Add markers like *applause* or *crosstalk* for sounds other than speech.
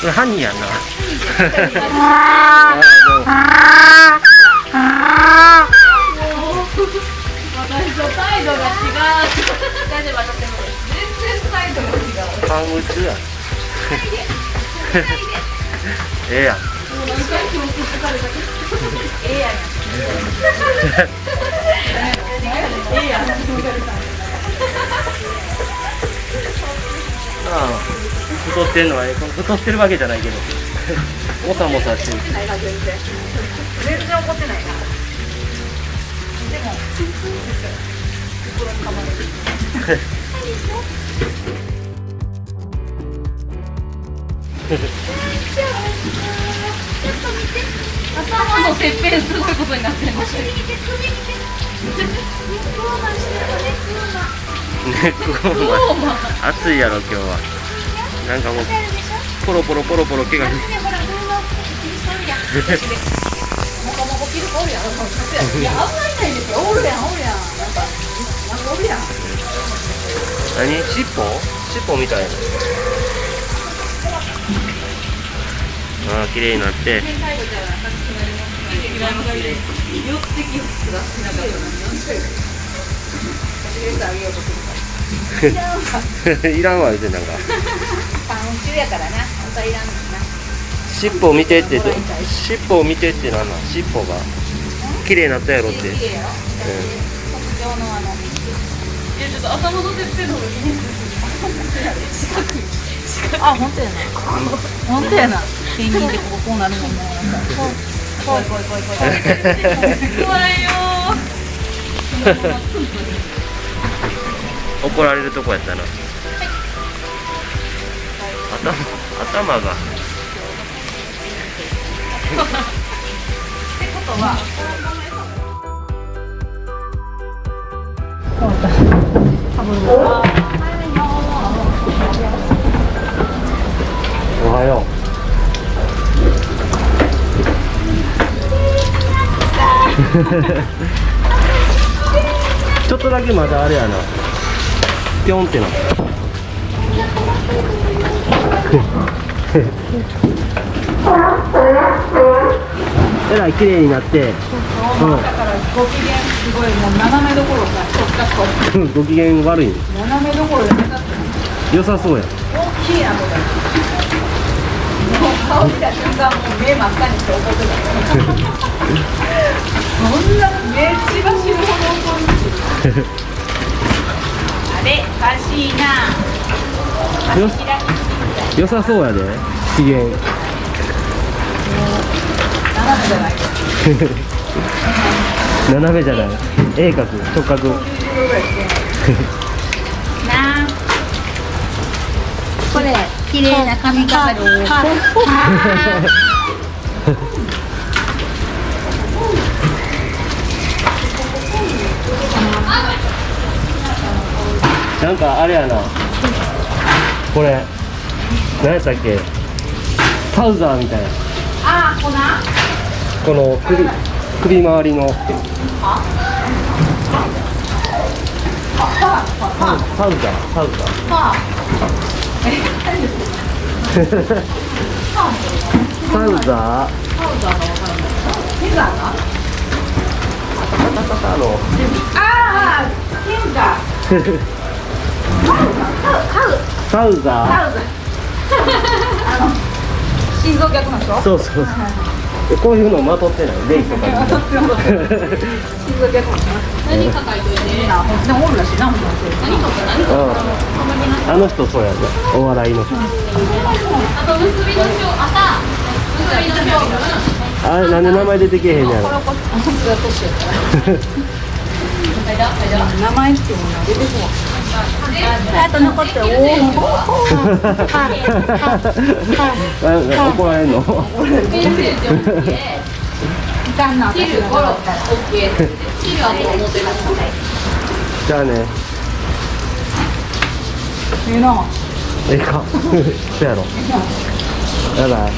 これ犯人やんな。私と態度が違う。大丈夫私でも全然態度が違う。パン打ちやええやんもう。何回共通されたけどええやんええやん太ってんのはええ太ってるわけじゃないけどもさもさしてる。全然怒ってない。なでも心にかまれる頭のてっぺんすごいことになってま暑いやろ今日はなんおるやんなんかなんかおるやん *laughs* 何？尻尾？尻尾みたいな。ああ綺麗になって。*laughs* *laughs* いらんわ言うてなんかやからな。本当はいらんのな。尻尾を見てってど尻尾を見てってなんなん尻尾が綺麗になったやろって、特徴のあの。いやちょっと頭のてっぺんの方が気に四角い四角いあ本当やな本当やな。ペンギンでこここうなるも。んななんか怖い怖い怖い怖い怖い怖いよ *laughs* 怒られるとこやったな頭頭が。ってことは変わったおはよう。ちょっとだけまだあれやな。ピョンってなった。えらい綺麗になって、だからご機嫌すごいもう斜めどころかちょっとこうん、ご機嫌悪いん斜めどころで目立って良さそうや。大きいなこれもう顔見た瞬間もう目真っ赤にし。て怒ってたそんな目血が死ぬほど怒るあれおかしいなよ足開き良さそうやで。機嫌 *laughs* 斜めじゃない。鋭角。直角。これ綺麗な髪飾りなんかあれやな。これ。何やったっけ？サウザーみたいな。ああ粉？この首首周りの。サウザー。サウザー。パサウザー。パウダー。サウザあの心臓逆なんでしょ？ーそうそうそうこうい。うのまとってない。レイとか心臓逆の人何抱えてなほんでもおるらしい。なほんと何とか何とうんあの人そうやったお笑い。の人あと結びのしょ朝結びのしょあれなんで名前出てけへんやろこれこあそっか年やから名前ってものは出てこない。あと残っておあ怒られんのじゃあねええかそやろやばい